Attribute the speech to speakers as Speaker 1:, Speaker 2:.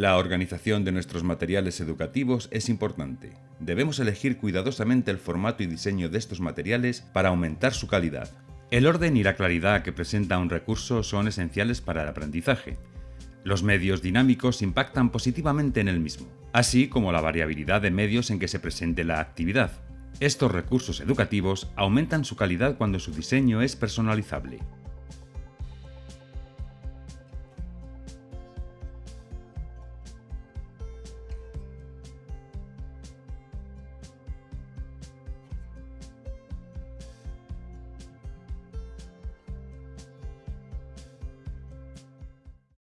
Speaker 1: La organización de nuestros materiales educativos es importante. Debemos elegir cuidadosamente el formato y diseño de estos materiales para aumentar su calidad. El orden y la claridad que presenta un recurso son esenciales para el aprendizaje. Los medios dinámicos impactan positivamente en el mismo, así como la variabilidad de medios en que se presente la actividad. Estos recursos educativos aumentan su calidad cuando su diseño es personalizable.